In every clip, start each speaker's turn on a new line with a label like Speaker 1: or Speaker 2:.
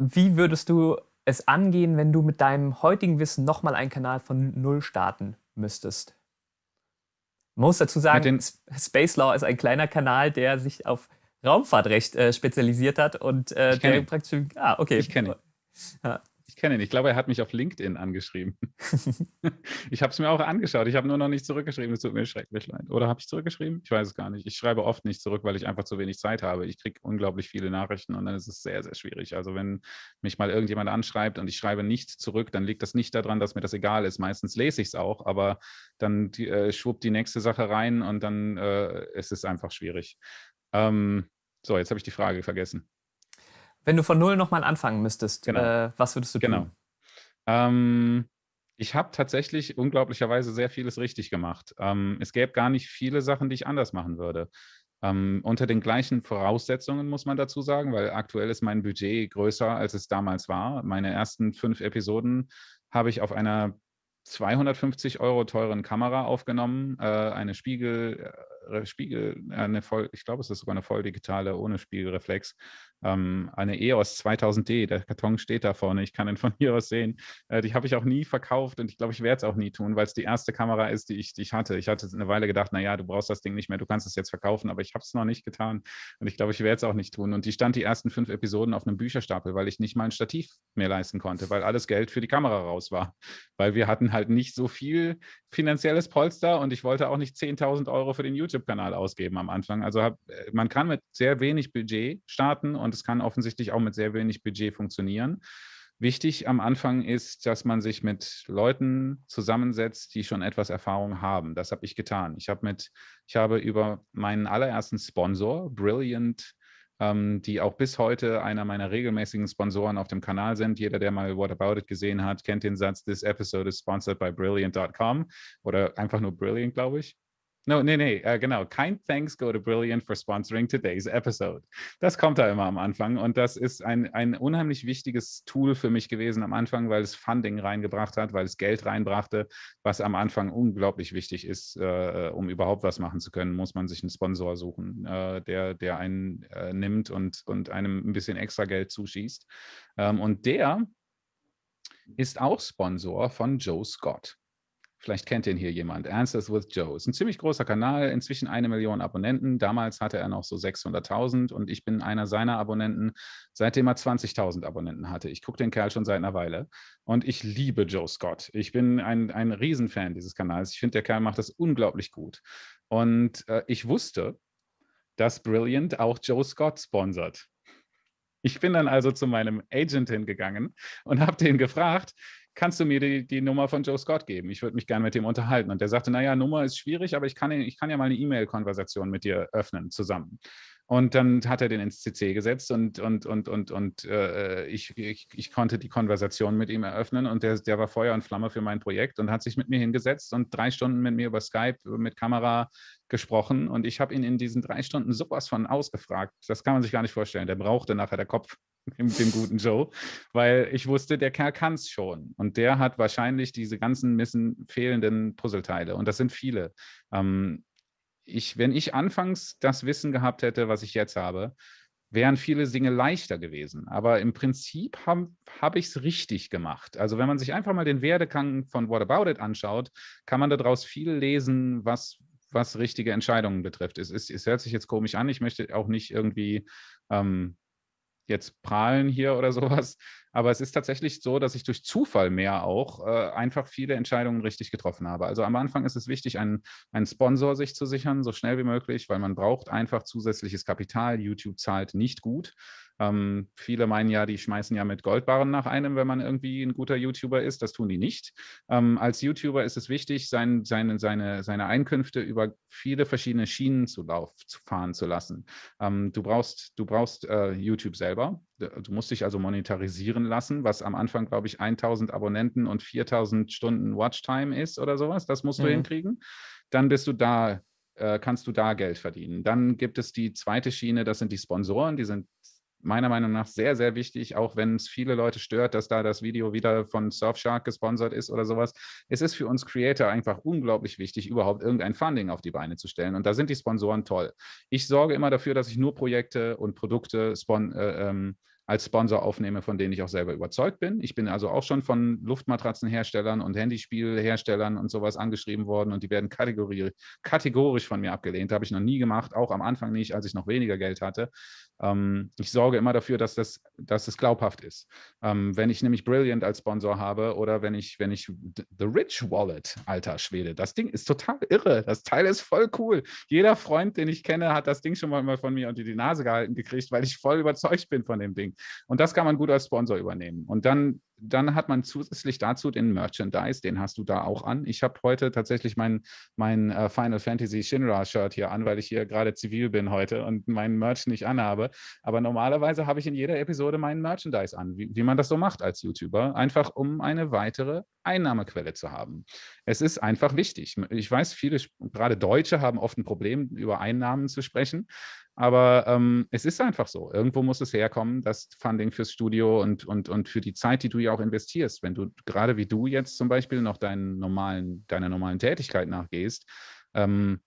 Speaker 1: wie würdest du es angehen, wenn du mit deinem heutigen Wissen nochmal einen Kanal von Null starten müsstest? Man muss dazu sagen, Space Law ist ein kleiner Kanal, der sich auf Raumfahrtrecht äh, spezialisiert hat und äh, der praktisch.
Speaker 2: Ah, okay. Ich kenne ihn. Ja kenne ihn. Ich glaube, er hat mich auf LinkedIn angeschrieben. ich habe es mir auch angeschaut. Ich habe nur noch nicht zurückgeschrieben. Es tut mir schrecklich leid. Oder habe ich zurückgeschrieben? Ich weiß es gar nicht. Ich schreibe oft nicht zurück, weil ich einfach zu wenig Zeit habe. Ich kriege unglaublich viele Nachrichten und dann ist es sehr, sehr schwierig. Also wenn mich mal irgendjemand anschreibt und ich schreibe nicht zurück, dann liegt das nicht daran, dass mir das egal ist. Meistens lese ich es auch, aber dann äh, schwuppt die nächste Sache rein und dann äh, ist es einfach schwierig. Ähm, so, jetzt habe ich die Frage vergessen.
Speaker 1: Wenn du von Null nochmal anfangen müsstest, genau. äh, was würdest du tun? Genau.
Speaker 2: Ähm, ich habe tatsächlich unglaublicherweise sehr vieles richtig gemacht. Ähm, es gäbe gar nicht viele Sachen, die ich anders machen würde. Ähm, unter den gleichen Voraussetzungen muss man dazu sagen, weil aktuell ist mein Budget größer, als es damals war. Meine ersten fünf Episoden habe ich auf einer 250 Euro teuren Kamera aufgenommen, äh, eine Spiegel, äh, Spiegel, äh, eine voll, ich glaube, es ist sogar eine voll digitale ohne Spiegelreflex ähm, eine EOS 2000D, der Karton steht da vorne, ich kann ihn von hier aus sehen. Äh, die habe ich auch nie verkauft und ich glaube, ich werde es auch nie tun, weil es die erste Kamera ist, die ich, die ich hatte. Ich hatte eine Weile gedacht, naja, du brauchst das Ding nicht mehr, du kannst es jetzt verkaufen, aber ich habe es noch nicht getan und ich glaube, ich werde es auch nicht tun. Und die stand die ersten fünf Episoden auf einem Bücherstapel, weil ich nicht mal ein Stativ mehr leisten konnte, weil alles Geld für die Kamera raus war. Weil wir hatten halt nicht so viel finanzielles Polster und ich wollte auch nicht 10.000 Euro für den YouTube-Kanal ausgeben am Anfang. Also hab, äh, man kann mit sehr wenig Budget starten und es kann offensichtlich auch mit sehr wenig Budget funktionieren. Wichtig am Anfang ist, dass man sich mit Leuten zusammensetzt, die schon etwas Erfahrung haben. Das habe ich getan. Ich habe mit, ich habe über meinen allerersten Sponsor, Brilliant, ähm, die auch bis heute einer meiner regelmäßigen Sponsoren auf dem Kanal sind. Jeder, der mal What About It gesehen hat, kennt den Satz, this episode is sponsored by brilliant.com oder einfach nur Brilliant, glaube ich. No, nee, nee, äh, genau. Kind thanks go to Brilliant for sponsoring today's episode. Das kommt da immer am Anfang und das ist ein, ein unheimlich wichtiges Tool für mich gewesen am Anfang, weil es Funding reingebracht hat, weil es Geld reinbrachte, was am Anfang unglaublich wichtig ist, äh, um überhaupt was machen zu können, muss man sich einen Sponsor suchen, äh, der, der einen äh, nimmt und, und einem ein bisschen extra Geld zuschießt. Ähm, und der ist auch Sponsor von Joe Scott. Vielleicht kennt ihn hier jemand. Answers with Joe. Ist ein ziemlich großer Kanal, inzwischen eine Million Abonnenten. Damals hatte er noch so 600.000 und ich bin einer seiner Abonnenten, seitdem er 20.000 Abonnenten hatte. Ich gucke den Kerl schon seit einer Weile und ich liebe Joe Scott. Ich bin ein, ein Riesenfan dieses Kanals. Ich finde, der Kerl macht das unglaublich gut. Und äh, ich wusste, dass Brilliant auch Joe Scott sponsert. Ich bin dann also zu meinem Agent hingegangen und habe den gefragt, kannst du mir die, die Nummer von Joe Scott geben? Ich würde mich gerne mit dem unterhalten. Und der sagte, naja, Nummer ist schwierig, aber ich kann, ich kann ja mal eine E-Mail-Konversation mit dir öffnen zusammen. Und dann hat er den ins CC gesetzt und, und, und, und, und äh, ich, ich, ich konnte die Konversation mit ihm eröffnen und der, der war Feuer und Flamme für mein Projekt und hat sich mit mir hingesetzt und drei Stunden mit mir über Skype mit Kamera gesprochen und ich habe ihn in diesen drei Stunden sowas von ausgefragt. Das kann man sich gar nicht vorstellen. Der brauchte nachher der Kopf dem, guten Joe, weil ich wusste, der Kerl kann es schon. Und der hat wahrscheinlich diese ganzen missen, fehlenden Puzzleteile. Und das sind viele. Ähm, ich, wenn ich anfangs das Wissen gehabt hätte, was ich jetzt habe, wären viele Dinge leichter gewesen. Aber im Prinzip habe hab ich es richtig gemacht. Also wenn man sich einfach mal den Werdegang von What About It anschaut, kann man daraus viel lesen, was, was richtige Entscheidungen betrifft. Es, es, es hört sich jetzt komisch an. Ich möchte auch nicht irgendwie ähm, jetzt prahlen hier oder sowas. Aber es ist tatsächlich so, dass ich durch Zufall mehr auch äh, einfach viele Entscheidungen richtig getroffen habe. Also am Anfang ist es wichtig, einen, einen Sponsor sich zu sichern, so schnell wie möglich, weil man braucht einfach zusätzliches Kapital. YouTube zahlt nicht gut. Ähm, viele meinen ja, die schmeißen ja mit Goldbarren nach einem, wenn man irgendwie ein guter YouTuber ist. Das tun die nicht. Ähm, als YouTuber ist es wichtig, sein, seine, seine, seine Einkünfte über viele verschiedene Schienen zu, lauf, zu fahren zu lassen. Ähm, du brauchst, du brauchst äh, YouTube selber. Du musst dich also monetarisieren lassen, was am Anfang, glaube ich, 1000 Abonnenten und 4000 Stunden Watchtime ist oder sowas. Das musst du mhm. hinkriegen. Dann bist du da äh, kannst du da Geld verdienen. Dann gibt es die zweite Schiene, das sind die Sponsoren, die sind meiner Meinung nach sehr, sehr wichtig, auch wenn es viele Leute stört, dass da das Video wieder von Surfshark gesponsert ist oder sowas. Es ist für uns Creator einfach unglaublich wichtig, überhaupt irgendein Funding auf die Beine zu stellen. Und da sind die Sponsoren toll. Ich sorge immer dafür, dass ich nur Projekte und Produkte spon äh, ähm, als Sponsor aufnehme, von denen ich auch selber überzeugt bin. Ich bin also auch schon von Luftmatratzenherstellern und Handyspielherstellern und sowas angeschrieben worden und die werden kategorisch von mir abgelehnt. Habe ich noch nie gemacht, auch am Anfang nicht, als ich noch weniger Geld hatte. Ähm, ich sorge immer dafür, dass das, dass das glaubhaft ist. Ähm, wenn ich nämlich Brilliant als Sponsor habe oder wenn ich, wenn ich The Rich Wallet, alter Schwede, das Ding ist total irre. Das Teil ist voll cool. Jeder Freund, den ich kenne, hat das Ding schon mal von mir unter die Nase gehalten gekriegt, weil ich voll überzeugt bin von dem Ding. Und das kann man gut als Sponsor übernehmen. Und dann dann hat man zusätzlich dazu den Merchandise, den hast du da auch an. Ich habe heute tatsächlich mein, mein uh, Final Fantasy Shinra-Shirt hier an, weil ich hier gerade zivil bin heute und meinen Merch nicht anhabe. Aber normalerweise habe ich in jeder Episode meinen Merchandise an, wie, wie man das so macht als YouTuber, einfach um eine weitere Einnahmequelle zu haben. Es ist einfach wichtig. Ich weiß, viele, gerade Deutsche, haben oft ein Problem, über Einnahmen zu sprechen. Aber ähm, es ist einfach so. Irgendwo muss es herkommen, das Funding fürs Studio und, und, und für die Zeit, die du ja auch investierst. Wenn du gerade wie du jetzt zum Beispiel noch deinen normalen, deiner normalen Tätigkeit nachgehst, ähm,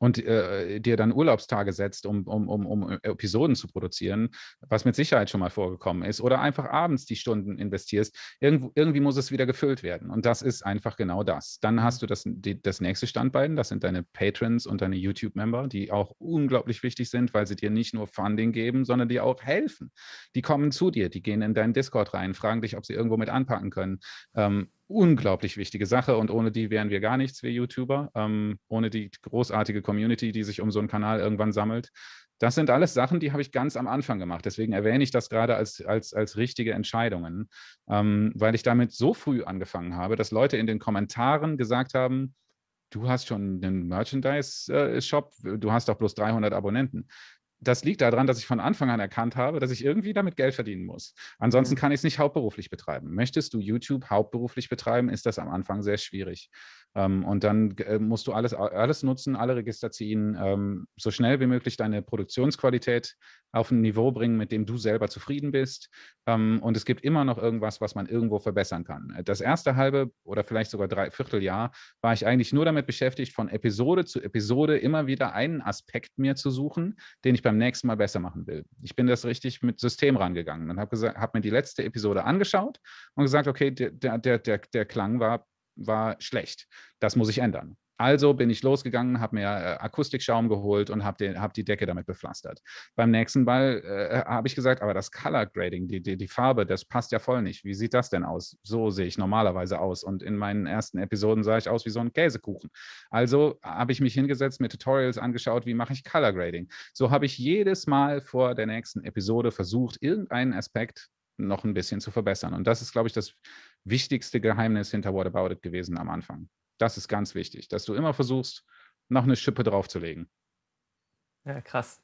Speaker 2: und äh, dir dann Urlaubstage setzt, um, um, um, um Episoden zu produzieren, was mit Sicherheit schon mal vorgekommen ist, oder einfach abends die Stunden investierst, irgendwo, irgendwie muss es wieder gefüllt werden. Und das ist einfach genau das. Dann hast du das, die, das nächste Standbein, das sind deine Patrons und deine YouTube-Member, die auch unglaublich wichtig sind, weil sie dir nicht nur Funding geben, sondern dir auch helfen. Die kommen zu dir, die gehen in deinen Discord rein, fragen dich, ob sie irgendwo mit anpacken können. Ähm, unglaublich wichtige Sache und ohne die wären wir gar nichts, wir YouTuber, ähm, ohne die großartige Community, die sich um so einen Kanal irgendwann sammelt. Das sind alles Sachen, die habe ich ganz am Anfang gemacht. Deswegen erwähne ich das gerade als, als, als richtige Entscheidungen, ähm, weil ich damit so früh angefangen habe, dass Leute in den Kommentaren gesagt haben, du hast schon einen Merchandise-Shop, du hast doch bloß 300 Abonnenten das liegt daran, dass ich von Anfang an erkannt habe, dass ich irgendwie damit Geld verdienen muss. Ansonsten kann ich es nicht hauptberuflich betreiben. Möchtest du YouTube hauptberuflich betreiben, ist das am Anfang sehr schwierig. Ähm, und dann äh, musst du alles, alles nutzen, alle Register ziehen, ähm, so schnell wie möglich deine Produktionsqualität auf ein Niveau bringen, mit dem du selber zufrieden bist. Ähm, und es gibt immer noch irgendwas, was man irgendwo verbessern kann. Das erste halbe oder vielleicht sogar drei Vierteljahr war ich eigentlich nur damit beschäftigt, von Episode zu Episode immer wieder einen Aspekt mir zu suchen, den ich beim nächsten Mal besser machen will. Ich bin das richtig mit System rangegangen und habe hab mir die letzte Episode angeschaut und gesagt, okay, der, der, der, der Klang war war schlecht. Das muss ich ändern. Also bin ich losgegangen, habe mir äh, Akustikschaum geholt und habe hab die Decke damit bepflastert. Beim nächsten Mal äh, habe ich gesagt, aber das Color Grading, die, die, die Farbe, das passt ja voll nicht. Wie sieht das denn aus? So sehe ich normalerweise aus. Und in meinen ersten Episoden sah ich aus wie so ein Käsekuchen. Also habe ich mich hingesetzt, mir Tutorials angeschaut, wie mache ich Color Grading. So habe ich jedes Mal vor der nächsten Episode versucht, irgendeinen Aspekt noch ein bisschen zu verbessern. Und das ist, glaube ich, das wichtigste Geheimnis hinter What About It gewesen am Anfang. Das ist ganz wichtig, dass du immer versuchst, noch eine Schippe draufzulegen.
Speaker 1: Ja, krass.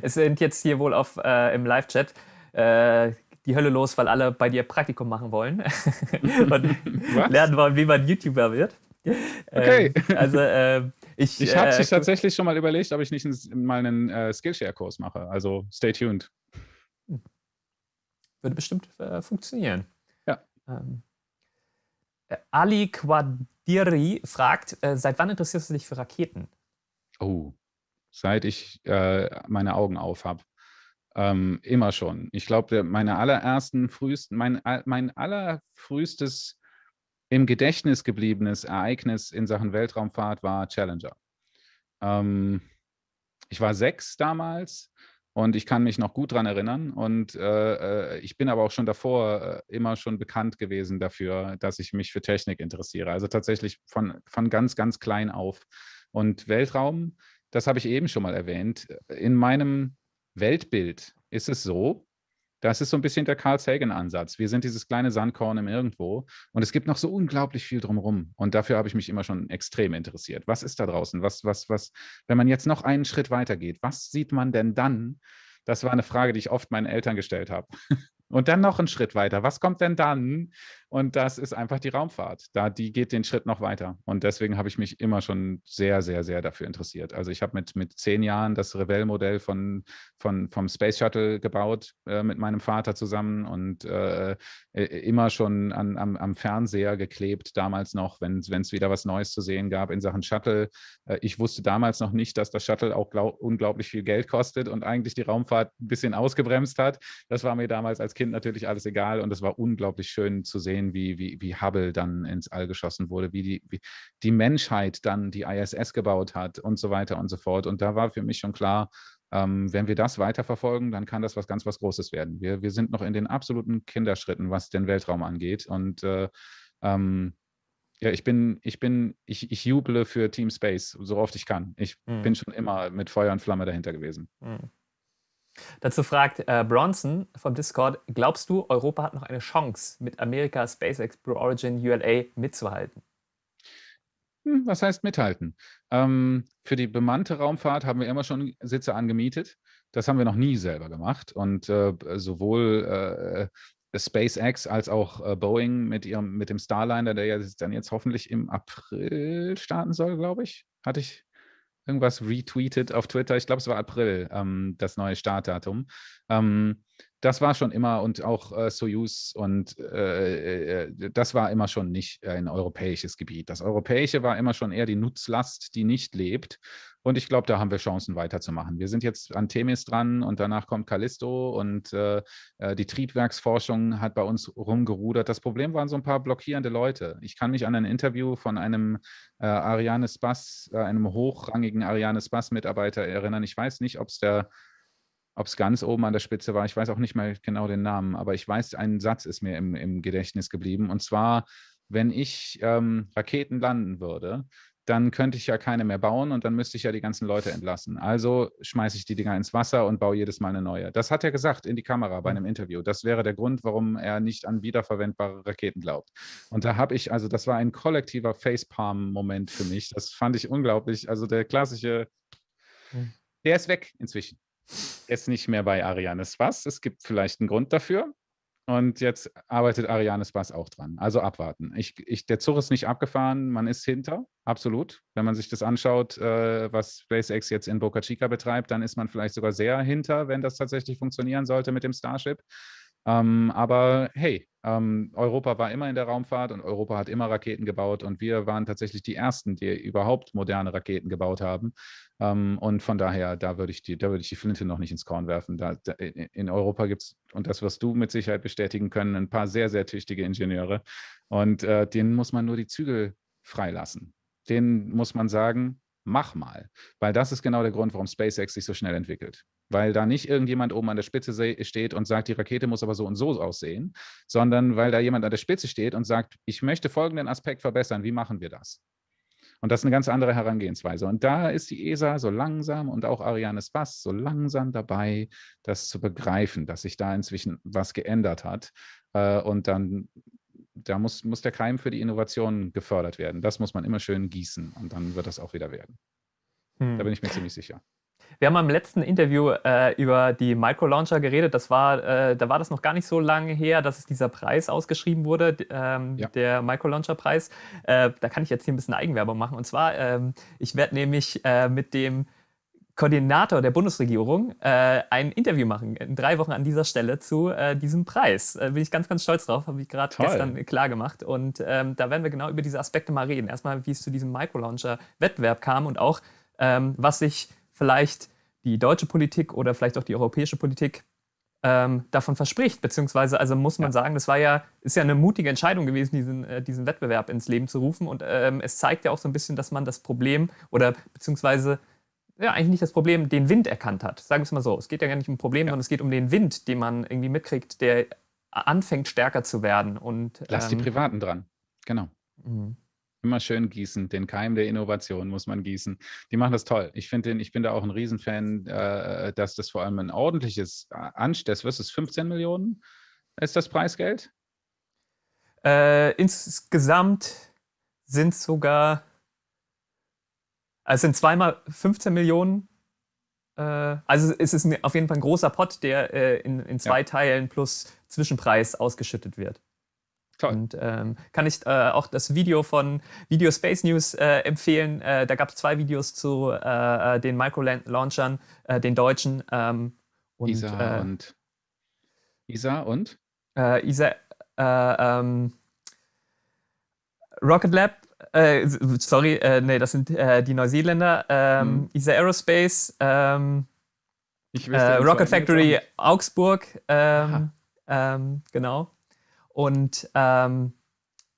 Speaker 1: Es sind jetzt hier wohl auf, äh, im Live-Chat äh, die Hölle los, weil alle bei dir Praktikum machen wollen und lernen wollen, wie man YouTuber wird.
Speaker 2: Okay. Ähm, also äh, ich. Ich habe äh, tatsächlich schon mal überlegt, ob ich nicht mal einen äh, Skillshare-Kurs mache. Also stay tuned.
Speaker 1: Würde bestimmt äh, funktionieren.
Speaker 2: Ja. Ähm,
Speaker 1: äh, Ali Quadiri fragt, äh, seit wann interessierst du dich für Raketen?
Speaker 2: Oh, seit ich äh, meine Augen auf habe. Ähm, immer schon. Ich glaube, meine allerersten, frühesten, mein, mein allerfrühstes im Gedächtnis gebliebenes Ereignis in Sachen Weltraumfahrt war Challenger. Ähm, ich war sechs damals und ich kann mich noch gut daran erinnern. Und äh, äh, ich bin aber auch schon davor äh, immer schon bekannt gewesen dafür, dass ich mich für Technik interessiere. Also tatsächlich von, von ganz, ganz klein auf. Und Weltraum, das habe ich eben schon mal erwähnt. In meinem Weltbild ist es so, das ist so ein bisschen der Carl Sagan-Ansatz. Wir sind dieses kleine Sandkorn im Irgendwo und es gibt noch so unglaublich viel drumherum. Und dafür habe ich mich immer schon extrem interessiert. Was ist da draußen? Was, was, was, wenn man jetzt noch einen Schritt weiter geht, was sieht man denn dann? Das war eine Frage, die ich oft meinen Eltern gestellt habe. Und dann noch einen Schritt weiter. Was kommt denn dann? Und das ist einfach die Raumfahrt. Da, die geht den Schritt noch weiter. Und deswegen habe ich mich immer schon sehr, sehr, sehr dafür interessiert. Also ich habe mit, mit zehn Jahren das Revell-Modell von, von, vom Space Shuttle gebaut äh, mit meinem Vater zusammen und äh, immer schon an, am, am Fernseher geklebt, damals noch, wenn es wieder was Neues zu sehen gab in Sachen Shuttle. Äh, ich wusste damals noch nicht, dass das Shuttle auch glaub, unglaublich viel Geld kostet und eigentlich die Raumfahrt ein bisschen ausgebremst hat. Das war mir damals als Kind natürlich alles egal und es war unglaublich schön zu sehen, wie, wie, wie Hubble dann ins All geschossen wurde, wie die, wie die Menschheit dann die ISS gebaut hat und so weiter und so fort. Und da war für mich schon klar, ähm, wenn wir das weiterverfolgen, dann kann das was ganz was Großes werden. Wir, wir sind noch in den absoluten Kinderschritten, was den Weltraum angeht. Und äh, ähm, ja, ich bin, ich bin, ich, ich juble für Team Space, so oft ich kann. Ich mhm. bin schon immer mit Feuer und Flamme dahinter gewesen. Mhm.
Speaker 1: Dazu fragt äh, Bronson vom Discord, glaubst du, Europa hat noch eine Chance, mit Amerika, SpaceX, Blue Origin, ULA mitzuhalten?
Speaker 2: Hm, was heißt mithalten? Ähm, für die bemannte Raumfahrt haben wir immer schon Sitze angemietet. Das haben wir noch nie selber gemacht. Und äh, sowohl äh, SpaceX als auch äh, Boeing mit, ihrem, mit dem Starliner, der ja dann jetzt hoffentlich im April starten soll, glaube ich, hatte ich irgendwas retweetet auf Twitter. Ich glaube, es war April, ähm, das neue Startdatum. Ähm, das war schon immer und auch äh, Soyuz und äh, äh, das war immer schon nicht ein europäisches Gebiet. Das europäische war immer schon eher die Nutzlast, die nicht lebt. Und ich glaube, da haben wir Chancen weiterzumachen. Wir sind jetzt an Themis dran und danach kommt Callisto und äh, äh, die Triebwerksforschung hat bei uns rumgerudert. Das Problem waren so ein paar blockierende Leute. Ich kann mich an ein Interview von einem äh, Ariane Spass, äh, einem hochrangigen Ariane Spass-Mitarbeiter erinnern. Ich weiß nicht, ob es der ob es ganz oben an der Spitze war, ich weiß auch nicht mehr genau den Namen, aber ich weiß, ein Satz ist mir im, im Gedächtnis geblieben. Und zwar, wenn ich ähm, Raketen landen würde, dann könnte ich ja keine mehr bauen und dann müsste ich ja die ganzen Leute entlassen. Also schmeiße ich die Dinger ins Wasser und baue jedes Mal eine neue. Das hat er gesagt in die Kamera bei hm. einem Interview. Das wäre der Grund, warum er nicht an wiederverwendbare Raketen glaubt. Und da habe ich, also das war ein kollektiver Facepalm-Moment für mich. Das fand ich unglaublich. Also der klassische, hm. der ist weg inzwischen. Ist nicht mehr bei Arianes Bass. Es gibt vielleicht einen Grund dafür. Und jetzt arbeitet Arianes Bass auch dran. Also abwarten. Ich, ich, der Zug ist nicht abgefahren, man ist hinter, absolut. Wenn man sich das anschaut, äh, was SpaceX jetzt in Boca Chica betreibt, dann ist man vielleicht sogar sehr hinter, wenn das tatsächlich funktionieren sollte mit dem Starship. Ähm, aber hey, ähm, Europa war immer in der Raumfahrt und Europa hat immer Raketen gebaut und wir waren tatsächlich die Ersten, die überhaupt moderne Raketen gebaut haben. Ähm, und von daher, da würde ich, die, da ich die Flinte noch nicht ins Korn werfen. Da, da, in Europa gibt es, und das wirst du mit Sicherheit bestätigen können, ein paar sehr, sehr tüchtige Ingenieure. Und äh, denen muss man nur die Zügel freilassen. Denen muss man sagen, mach mal. Weil das ist genau der Grund, warum SpaceX sich so schnell entwickelt. Weil da nicht irgendjemand oben an der Spitze steht und sagt, die Rakete muss aber so und so aussehen, sondern weil da jemand an der Spitze steht und sagt, ich möchte folgenden Aspekt verbessern, wie machen wir das? Und das ist eine ganz andere Herangehensweise. Und da ist die ESA so langsam und auch Ariane Spass so langsam dabei, das zu begreifen, dass sich da inzwischen was geändert hat. Äh, und dann da muss, muss der Keim für die Innovation gefördert werden. Das muss man immer schön gießen und dann wird das auch wieder werden. Hm. Da bin ich mir ziemlich sicher.
Speaker 1: Wir haben im letzten Interview äh, über die Microlauncher geredet. Das war, äh, da war das noch gar nicht so lange her, dass es dieser Preis ausgeschrieben wurde, ähm, ja. der Microlauncher-Preis. Äh, da kann ich jetzt hier ein bisschen Eigenwerbung machen. Und zwar, ähm, ich werde nämlich äh, mit dem Koordinator der Bundesregierung äh, ein Interview machen, in drei Wochen an dieser Stelle zu äh, diesem Preis. Äh, bin ich ganz, ganz stolz drauf, habe ich gerade gestern klar gemacht. Und ähm, da werden wir genau über diese Aspekte mal reden. Erstmal, wie es zu diesem Microlauncher-Wettbewerb kam und auch, ähm, was sich vielleicht die deutsche Politik oder vielleicht auch die europäische Politik ähm, davon verspricht. Beziehungsweise, also muss man ja. sagen, das war ja, ist ja eine mutige Entscheidung gewesen, diesen, äh, diesen Wettbewerb ins Leben zu rufen. Und ähm, es zeigt ja auch so ein bisschen, dass man das Problem oder beziehungsweise ja, eigentlich nicht das Problem, den Wind erkannt hat. Sagen wir es mal so. Es geht ja gar nicht um ein Problem, ja. sondern es geht um den Wind, den man irgendwie mitkriegt, der anfängt stärker zu werden. Und,
Speaker 2: Lass ähm, die Privaten dran. Genau. Mhm. Immer schön gießen. Den Keim der Innovation muss man gießen. Die machen das toll. Ich finde, ich bin da auch ein Riesenfan, äh, dass das vor allem ein ordentliches äh, Anstess, was ist 15 Millionen? Ist das Preisgeld?
Speaker 1: Äh, insgesamt sind es sogar also es sind zweimal 15 Millionen. Äh, also es ist auf jeden Fall ein großer Pot, der äh, in, in, zwei ja. Teilen plus Zwischenpreis ausgeschüttet wird. Toll. Und ähm, kann ich äh, auch das Video von Video Space News äh, empfehlen. Äh, da gab es zwei Videos zu äh, den Micro-Launchern, den deutschen. Ähm,
Speaker 2: und, ISA und ISA und?
Speaker 1: ISA, ähm, Rocket Lab, sorry, nee, das sind die Neuseeländer. Hm. ISA Aerospace, ähm, Rocket Factory Augsburg, ähm, ähm, genau. Und ähm,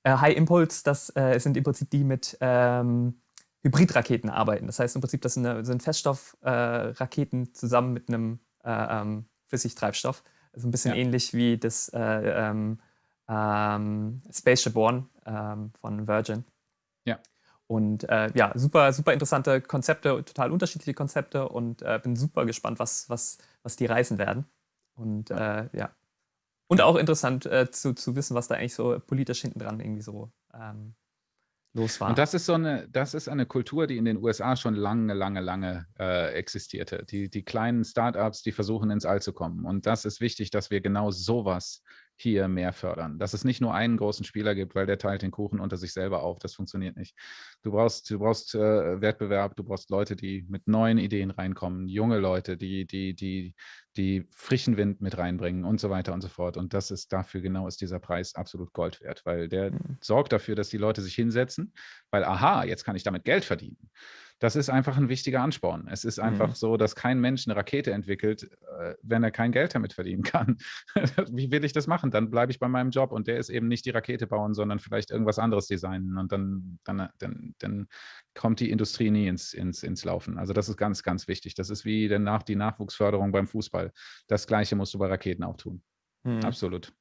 Speaker 1: äh, High Impulse, das äh, sind im Prinzip die mit ähm, Hybridraketen arbeiten. Das heißt im Prinzip, das sind, eine, sind Feststoffraketen äh, zusammen mit einem äh, ähm, Flüssigtreibstoff. Also ein bisschen ja. ähnlich wie das äh, ähm, ähm, Spaceship One ähm, von Virgin.
Speaker 2: Ja.
Speaker 1: Und äh, ja, super, super interessante Konzepte, total unterschiedliche Konzepte und bin super gespannt, was, was, was die reisen werden. Und ja, ja und auch interessant äh, zu, zu wissen, was da eigentlich so politisch hinten dran irgendwie so ähm, los war.
Speaker 2: Und das ist so eine, das ist eine Kultur, die in den USA schon lange, lange, lange äh, existierte. Die, die kleinen Startups, die versuchen ins All zu kommen. Und das ist wichtig, dass wir genau sowas hier mehr fördern. Dass es nicht nur einen großen Spieler gibt, weil der teilt den Kuchen unter sich selber auf. Das funktioniert nicht. Du brauchst, du brauchst äh, Wettbewerb, du brauchst Leute, die mit neuen Ideen reinkommen, junge Leute, die, die, die, die frischen Wind mit reinbringen und so weiter und so fort. Und das ist dafür genau ist dieser Preis absolut Gold wert, weil der mhm. sorgt dafür, dass die Leute sich hinsetzen, weil aha, jetzt kann ich damit Geld verdienen das ist einfach ein wichtiger Ansporn. Es ist einfach mhm. so, dass kein Mensch eine Rakete entwickelt, äh, wenn er kein Geld damit verdienen kann. Wie will ich das machen? Dann bleibe ich bei meinem Job und der ist eben nicht die Rakete bauen, sondern vielleicht irgendwas anderes designen und dann, dann, dann, dann kommt die Industrie nie ins, ins, ins Laufen. Also das ist ganz, ganz wichtig. Das ist wie danach die Nachwuchsförderung beim Fußball. Das Gleiche musst du bei Raketen auch tun. Mhm. Absolut.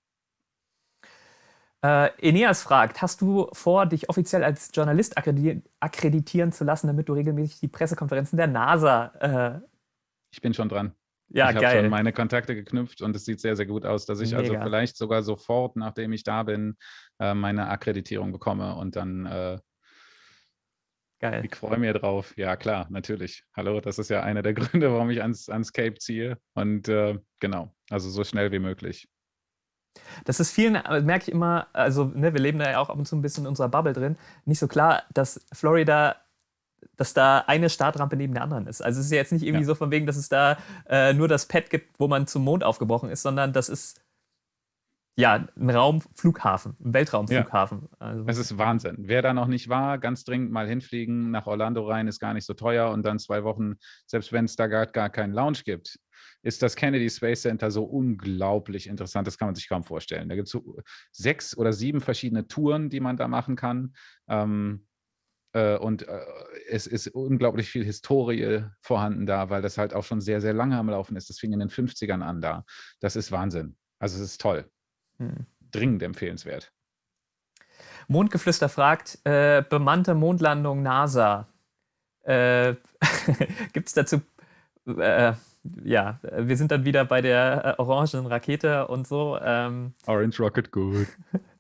Speaker 1: Äh, Eneas fragt, hast du vor, dich offiziell als Journalist akkreditieren zu lassen, damit du regelmäßig die Pressekonferenzen der NASA...
Speaker 2: Äh ich bin schon dran.
Speaker 1: Ja,
Speaker 2: ich habe schon meine Kontakte geknüpft und es sieht sehr, sehr gut aus, dass ich also Mega. also vielleicht sogar sofort, nachdem ich da bin, äh, meine Akkreditierung bekomme und dann äh, Geil. Ich freue mich drauf. Ja, klar, natürlich. Hallo, das ist ja einer der Gründe, warum ich ans, ans Cape ziehe. Und äh, genau, also so schnell wie möglich.
Speaker 1: Das ist vielen, äh, merke ich immer, also ne, wir leben da ja auch ab und zu ein bisschen in unserer Bubble drin, nicht so klar, dass Florida dass da eine Startrampe neben der anderen ist. Also es ist ja jetzt nicht irgendwie ja. so von wegen, dass es da äh, nur das Pad gibt, wo man zum Mond aufgebrochen ist, sondern das ist ja ein Raumflughafen, ein Weltraumflughafen.
Speaker 2: Ja. Also. Es ist Wahnsinn. Wer da noch nicht war, ganz dringend mal hinfliegen, nach Orlando rein, ist gar nicht so teuer und dann zwei Wochen, selbst wenn es da gar, gar keinen Lounge gibt, ist das Kennedy Space Center so unglaublich interessant, das kann man sich kaum vorstellen. Da gibt es so sechs oder sieben verschiedene Touren, die man da machen kann. Ähm, äh, und äh, es ist unglaublich viel Historie vorhanden da, weil das halt auch schon sehr, sehr lange am Laufen ist. Das fing in den 50ern an da. Das ist Wahnsinn. Also es ist toll. Hm. Dringend empfehlenswert.
Speaker 1: Mondgeflüster fragt, äh, bemannte Mondlandung NASA. Äh, Gibt es dazu äh, ja, wir sind dann wieder bei der äh, orangen Rakete und so. Ähm,
Speaker 2: Orange Rocket, gut.